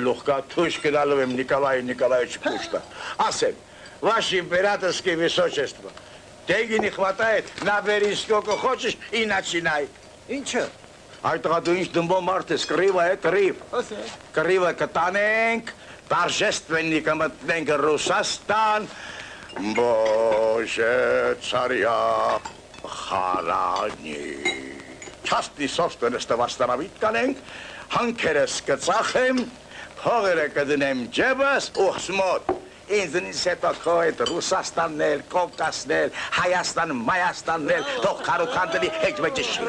Лохкатуш Кидаловым Николаю Николаевичу Пушта. Асен, ваш императорское высочество, Деньги не хватает, набери сколько хочешь и начинай. Ինչը։ Այդ դու ինչ դմբո մարդ ես, կռիվը է կռիվ։ Կռիվը կտանենք, торжественный կմտնենք Ռուսաստան։ Боже, царя харани։ Частный собственность Վարստանավիտ կանենք, հանքերս կծախեմ, փողերը կդնեմ ջեբս, ուխսմոտ։ Ինձնից հետո քո այդ Ռուսաստանն էլ, Կովկասն էլ, Հայաստան, Մայաստանն էլ, թող քարուքանդելի հետ վեճշի։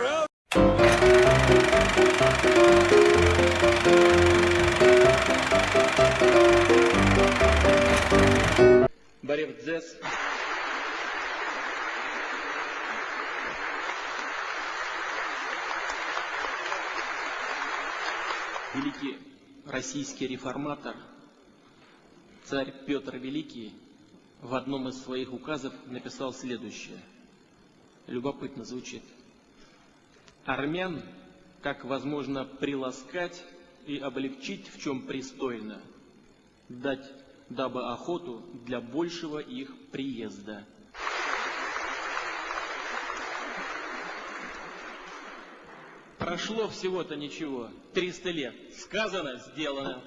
Борев Дзес. Великий российский реформатор, царь Петр Великий в одном из своих указов написал следующее. Любопытно звучит. Армян, как возможно приласкать и облегчить, в чем пристойно, дать дабы охоту для большего их приезда. Прошло всего-то ничего, 300 лет. Сказано, сделано.